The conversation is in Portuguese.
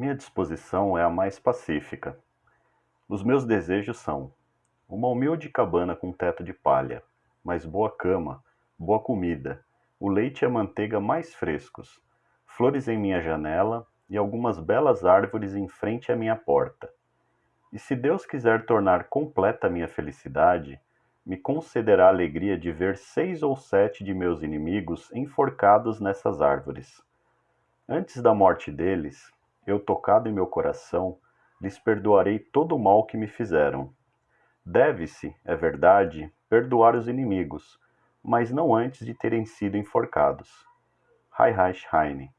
Minha disposição é a mais pacífica. Os meus desejos são uma humilde cabana com teto de palha, mas boa cama, boa comida, o leite e a manteiga mais frescos, flores em minha janela e algumas belas árvores em frente à minha porta. E se Deus quiser tornar completa a minha felicidade, me concederá a alegria de ver seis ou sete de meus inimigos enforcados nessas árvores. Antes da morte deles, eu tocado em meu coração, lhes perdoarei todo o mal que me fizeram. Deve-se, é verdade, perdoar os inimigos, mas não antes de terem sido enforcados. Heinrich Heine